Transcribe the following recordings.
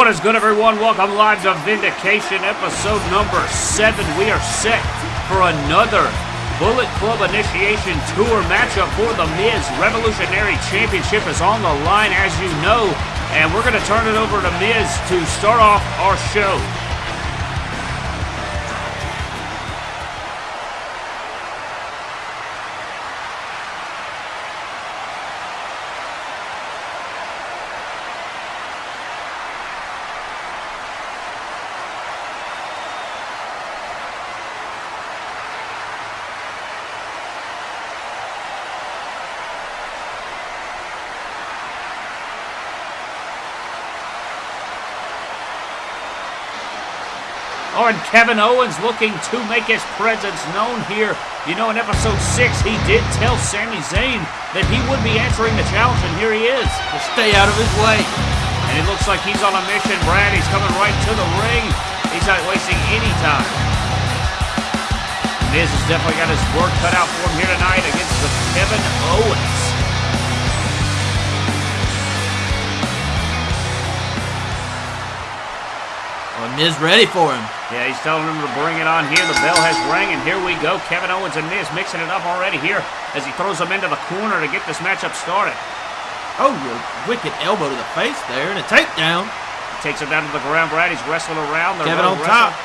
What is good, everyone? Welcome live to Vindication, episode number seven. We are set for another Bullet Club Initiation Tour matchup for the Miz Revolutionary Championship is on the line, as you know, and we're going to turn it over to Miz to start off our show. Oh, and Kevin Owens looking to make his presence known here. You know, in episode 6, he did tell Sami Zayn that he would be answering the challenge, and here he is. Just stay out of his way. And it looks like he's on a mission, Brad. He's coming right to the ring. He's not wasting any time. Miz has definitely got his work cut out for him here tonight against the Kevin Owens. Well, Miz ready for him. Yeah, he's telling him to bring it on here. The bell has rang, and here we go. Kevin Owens and Miz mixing it up already here as he throws him into the corner to get this matchup started. Oh, wicked elbow to the face there and a takedown. Takes him down to the ground, Brad. He's wrestling around. They're Kevin on really top.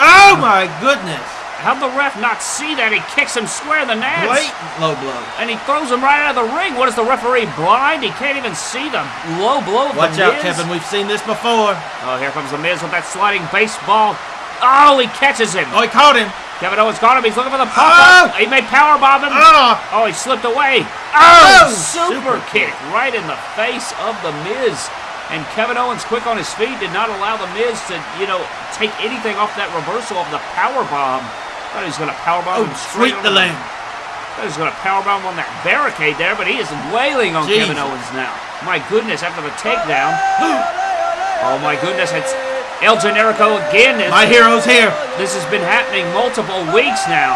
Oh my goodness. How'd the ref not see that? He kicks him square in the nads. Blatant low blow. And he throws him right out of the ring. What is the referee blind? He can't even see the low blow Watch the out. Kevin. We've seen this before. Oh, here comes the Miz with that sliding baseball. Oh, he catches him. Oh, he caught him. Kevin Owens got him. He's looking for the pop up. Oh! He may power bomb him. Oh, Oh, he slipped away. Oh, Oh, super, super kick right in the face of the Miz. And Kevin Owens, quick on his feet, did not allow the Miz to, you know, take anything off that reversal of the power bomb. Thought he was going to power bomb oh, sweep the lamb. Thought he was going to power bomb on that barricade there, but he is wailing on Kevin Owens now. My goodness, after the takedown. oh my goodness, it's El Generico again. It's- My hero's here. this has been happening multiple weeks now.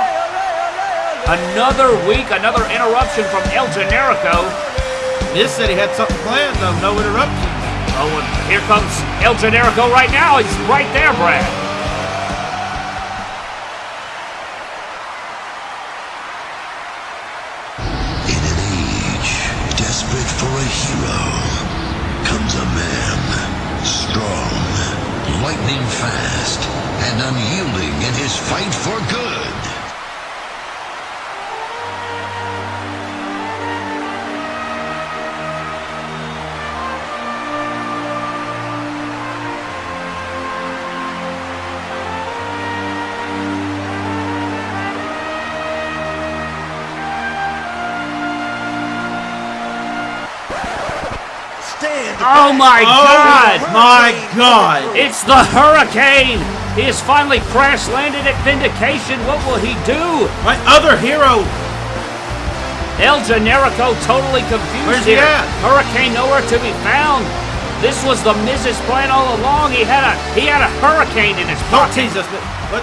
Another week, another interruption from El Generico. Miz said he had something planned, though. No interruption. Oh, and here comes El Generico right now. He's right there, Brad. Fast, and unyielding in his fight for good. Oh my oh, God! Oh, my God. It's the Hurricane. He has finally crash landed at Vindication. What will he do? My other hero. El Generico totally confused Where's he here. at? Hurricane nowhere to be found. This was the Miz's plan all along. He had a he had a hurricane in his Don't pocket. tease us. but What?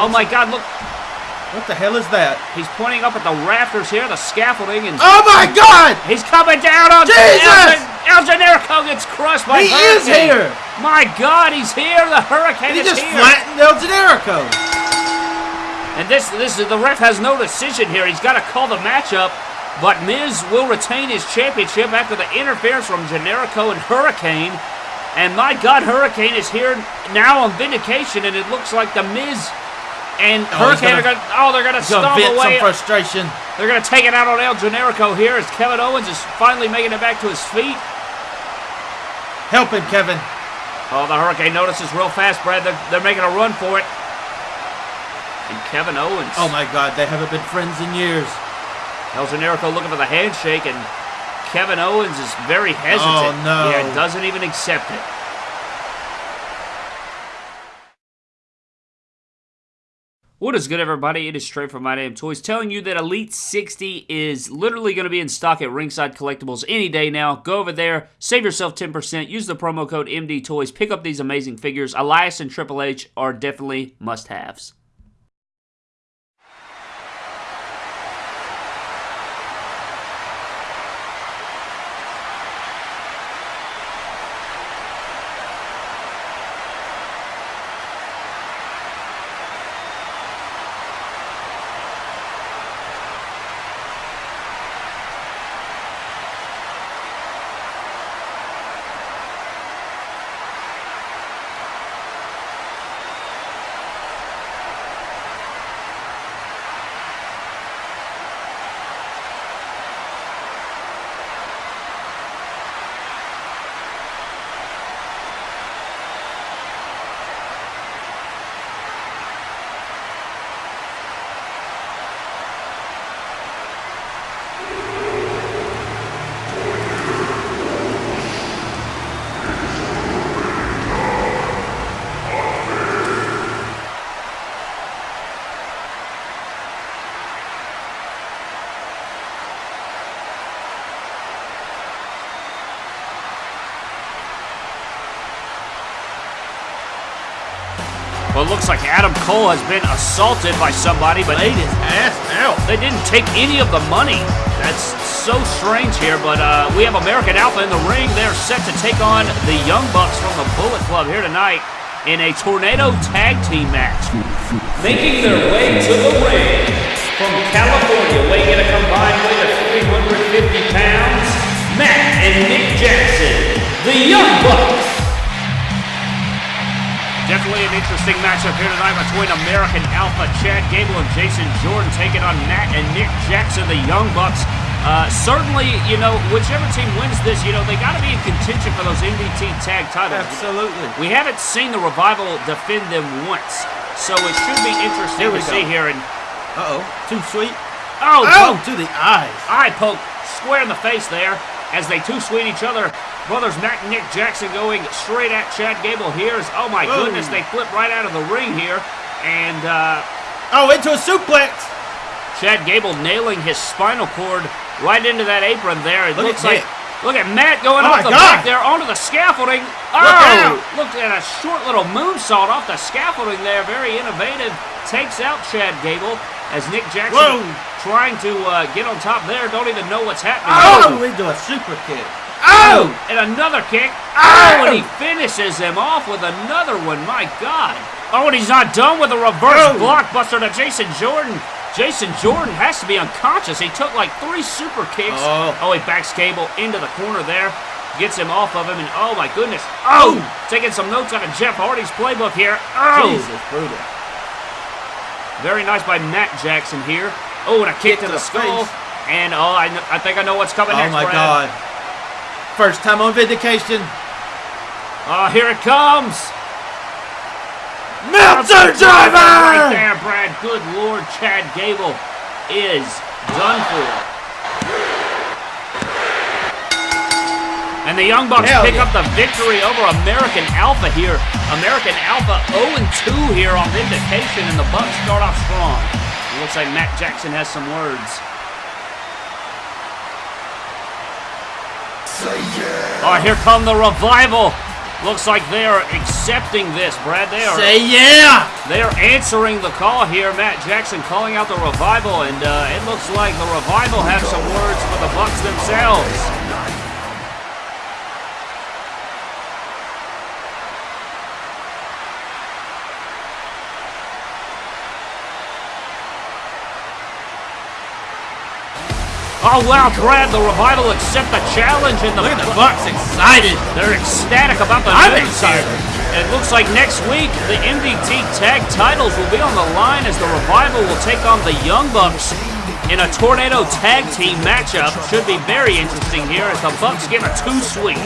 Oh my God! Look, What the hell is that? he's pointing up at the rafters here, the scaffolding, and Oh my God! he's coming down on Jesus! El, Generico gets crushed by He is Hurricane. here. My God, he's here. The Hurricane He is here. He just flattened El Generico. And this, this is the ref has no decision here. He's got to call the matchup, but Miz will retain his championship after the interference from Generico and Hurricane. And my God, Hurricane is here now on vindication, and it looks like the Miz and Oh, Hurricane gonna- are going. Oh, they're going to He's gonna stomp vent away. some frustration. They're going to take it out on El Generico here as Kevin Owens is finally making it back to his feet. Help him, Kevin. Oh, the Hurricane notices real fast, Brad. They're, they're making a run for it. And Kevin Owens. Oh my God, they haven't been friends in years. El Generico looking for the handshake, and Kevin Owens is very hesitant. Oh, no. Yeah, doesn't even accept it. What is good, everybody? It is Trey from My Damn Toys telling you that Elite 60 is literally going to be in stock at Ringside Collectibles any day now. Go over there, save yourself 10%, use the promo code MD Toys, pick up these amazing figures. Elias and Triple H are definitely must haves. It looks like Adam Cole has been assaulted by somebody, but Laid his ass out. they didn't take any of the money. That's so strange here, but uh, we have American Alpha in the ring. They're set to take on the Young Bucks from the Bullet Club here tonight in a Tornado Tag Team match. Making their way to the ring from California, weighing in a combined weight of 350 pounds, Matt and Nick Jackson, the Young Bucks. Definitely an interesting matchup here tonight between American Alpha Chad Gable and Jason Jordan taking on Matt and Nick Jackson, the Young Bucks. Uh, certainly, you know, whichever team wins this, you know, they got to be in contention for those MDT tag titles. Absolutely. We haven't seen the Revival defend them once, so it should be interesting Here to we see here. And Uh-oh. Too sweet. oh, Oh, poke, to the eyes. eye poke square in the face there as they two sweet each other. Brothers Matt and Nick Jackson going straight at Chad Gable here. Is, oh my Whoa. goodness, they flip right out of the ring here, and. Uh, Oh, into a suplex. Chad Gable nailing his spinal cord right into that apron there. It Look looks at like look at Matt going Oh off the God. back there onto the scaffolding. Oh, look at a short little moonsault off the scaffolding there. Very innovative. Takes out Chad Gable as Nick Jackson Whoa. trying to uh, get on top there. Don't even know what's happening. Oh, into a super kick. Oh, and another kick. Oh, and he finishes him off with another one. My God. Oh, and he's not done with a reverse Oh. blockbuster to Jason Jordan. Jason Jordan has to be unconscious. He took like three super kicks. Oh. he backs Gable into the corner there. Gets him off of him, and oh my goodness. Oh, taking some notes out of Jeff Hardy's playbook here. Oh, Jesus, brutal. Very nice by Matt Jackson here. Oh, and a kick, to to the, the skull. face. And oh, I, I think I know what's coming Oh next. my Brad. God. First time on Vindication. Oh, here it comes. Meltzer Right driver. there, Brad. Good Lord, Chad Gable is done for. And the Young Bucks Hell pick yeah. up the victory over American Alpha here. American Alpha 0-2 here on Vindication, and the Bucks start off strong. It looks like Matt Jackson has some words. Say yeah. Oh, here come the revival. Looks like they are accepting this, Brad. They are Say yeah. they are answering the call here. Matt Jackson calling out the revival, and uh, it looks like the revival have some words for the Bucks themselves. Oh wow, Brad, the revival accept the challenge and the Look at the Bucks excited. they're ecstatic about the I'm excited. And it looks like next week the MDT tag titles will be on the line as the Revival will take on the Young Bucks in a Tornado tag team matchup. Should be very interesting here as the Bucks give a two sweep.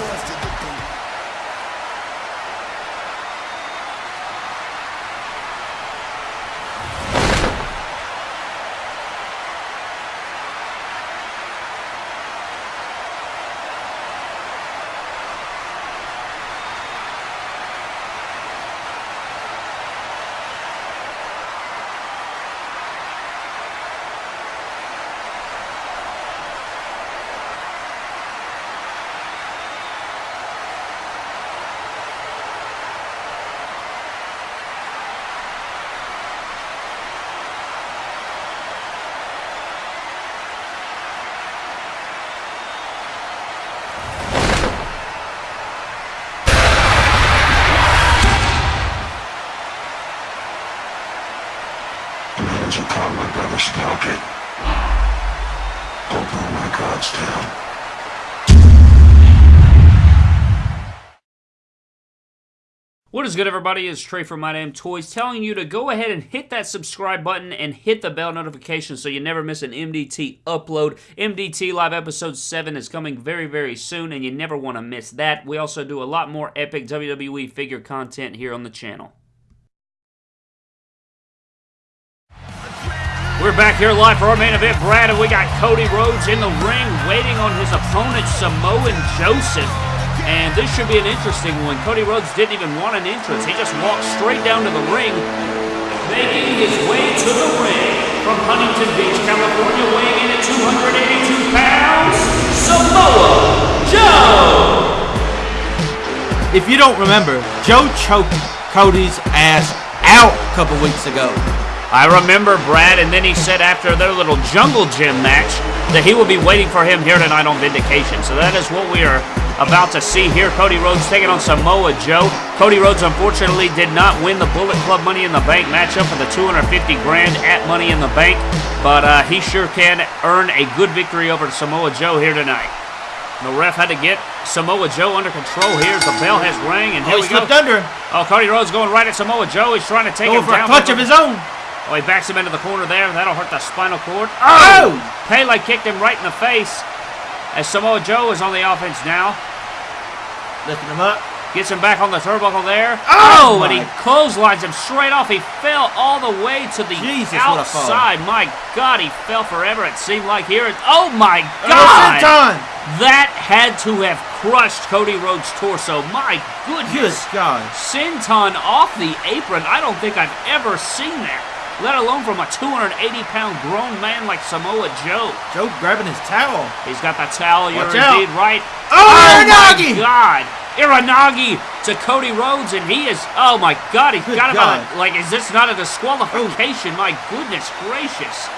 Hands upon my brother's pocket. Town. What is good, everybody? It's Trey from My Damn Toys telling you to go ahead and hit that subscribe button and hit the bell notification so you never miss an MDT upload. MDT Live Episode 7 is coming very, very soon, and you never want to miss that. We also do a lot more epic WWE figure content here on the channel. We're back here live for our main event, Brad, and we got Cody Rhodes in the ring waiting on his opponent, Samoan Joseph. And this should be an interesting one. Cody Rhodes didn't even want an entrance. He just walked straight down to the ring, making his way to the ring from Huntington Beach, California, weighing in at 282 pounds, Samoa Joe! If you don't remember, Joe choked Cody's ass out a couple weeks ago. I remember Brad, and then he said after their little jungle gym match that he will be waiting for him here tonight on Vindication. So that is what we are about to see here. Cody Rhodes taking on Samoa Joe. Cody Rhodes unfortunately did not win the Bullet Club Money in the Bank matchup for the 250 grand at Money in the Bank, but uh, he sure can earn a good victory over Samoa Joe here tonight. The ref had to get Samoa Joe under control here as the bell has rang, and here Oh, he we go. slipped under. Oh, Cody Rhodes going right at Samoa Joe. He's trying to take Going him for a down. clutch of his own. Oh, he backs him into the corner there. That'll hurt the spinal cord. Oh! oh! Pele kicked him right in the face. As Samoa Joe is on the offense now. Lifting him up. Gets him back on the turnbuckle there. Oh, oh, oh and he clotheslines him straight off. He fell all the way to the Jesus, what a fall. outside. My God, he fell forever. It seemed like here. It, oh my Oh, God! That had to have crushed Cody Rhodes' torso. My goodness. Good. God. Senton off the apron. I don't think I've ever seen that. Let alone from a 280 pound grown man like Samoa Joe. Joe grabbing his towel. He's got the towel. You're Watch out. indeed right. Oh, oh my God. Uranage to Cody Rhodes, and he is. Oh my God, he's Good got him on. God. A, like, is this not a disqualification? My goodness gracious.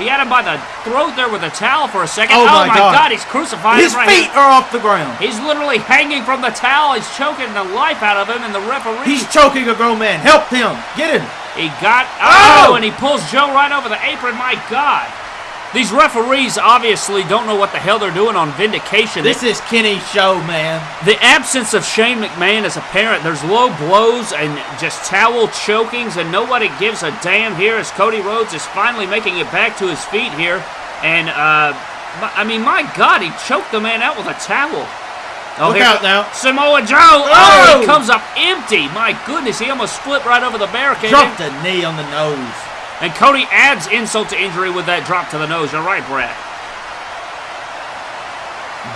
He had him by the throat there with a towel for a second. Oh, oh my God. God, he's crucifying His right feet here. are off the ground. He's literally hanging from the towel. He's choking the life out of him, and the referee. He's choking a grown man. Help him. Get him. He got Oh! oh, and he pulls Joe right over the apron. My God, these referees obviously don't know what the hell they're doing on Vindication. This is Kenny's show, man. the absence of Shane McMahon is apparent. There's low blows and just towel chokings, and nobody gives a damn here as Cody Rhodes is finally making it back to his feet here. And uh, I mean, my God, he choked the man out with a towel. Oh, Look out now. Samoa Joe. Oh, Oh! he comes up empty. My goodness, he almost flipped right over the barricade. Dropped a knee on the nose. And Cody adds insult to injury with that drop to the nose. You're right, Brad.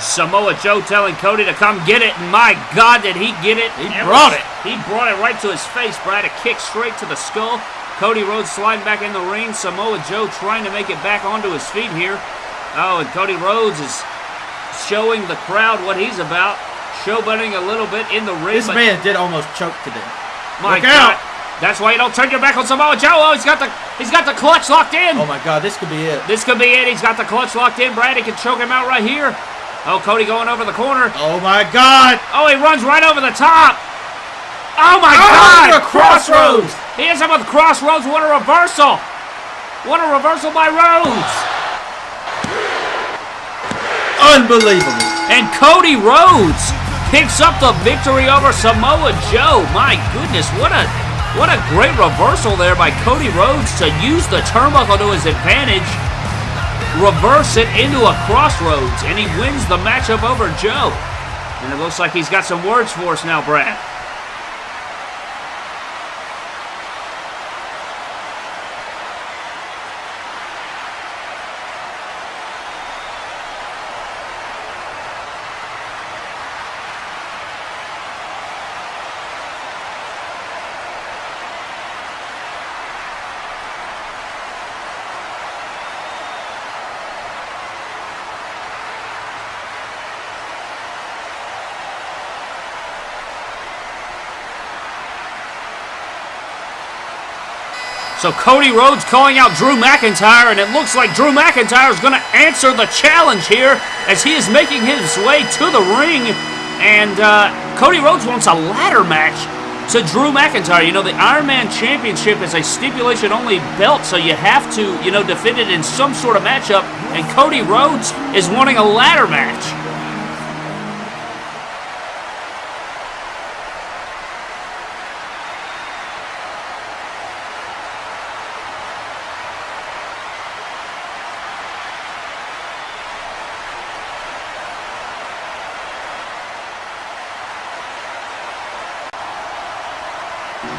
Samoa Joe telling Cody to come get it, and my God, did he get it? He It brought was- it. He brought it right to his face, Brad. A kick straight to the skull. Cody Rhodes sliding back in the ring. Samoa Joe trying to make it back onto his feet here. Oh, and Cody Rhodes is showing the crowd what he's about. Showboating a little bit in the ring. This man did almost choke to death. my Look God. out. That's why you don't turn your back on Samoa Joe. Oh, he's got the he's got the clutch locked in. Oh my God, this could be it. This could be it. He's got the clutch locked in. Brad, he can choke him out right here. Oh, Cody going over the corner. Oh my God. Oh, he runs right over the top. Oh my Oh, God! the crossroads. He hits him with crossroads. What a reversal! What a reversal by Rhodes! Unbelievable. And Cody Rhodes picks up the victory over Samoa Joe. My goodness, what a what a great reversal there by Cody Rhodes to use the turnbuckle to his advantage, reverse it into a crossroads, and he wins the matchup over Joe. And it looks like he's got some words for us now, Brad. So Cody Rhodes calling out Drew McIntyre, and it looks like Drew McIntyre is going to answer the challenge here as he is making his way to the ring. And uh, Cody Rhodes wants a ladder match to Drew McIntyre. You know, the Iron Man Championship is a stipulation only belt, so you have to, you know, defend it in some sort of matchup. And Cody Rhodes is wanting a ladder match.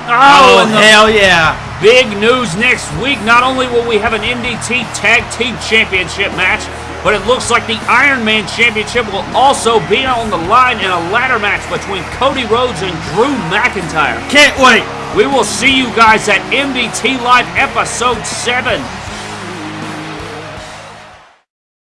Oh, oh the hell yeah. Big news next week. Not only will we have an MDT Tag Team Championship match, but it looks like the Iron Man Championship will also be on the line in a ladder match between Cody Rhodes and Drew McIntyre. Can't wait. We will see you guys at MDT Live Episode 7.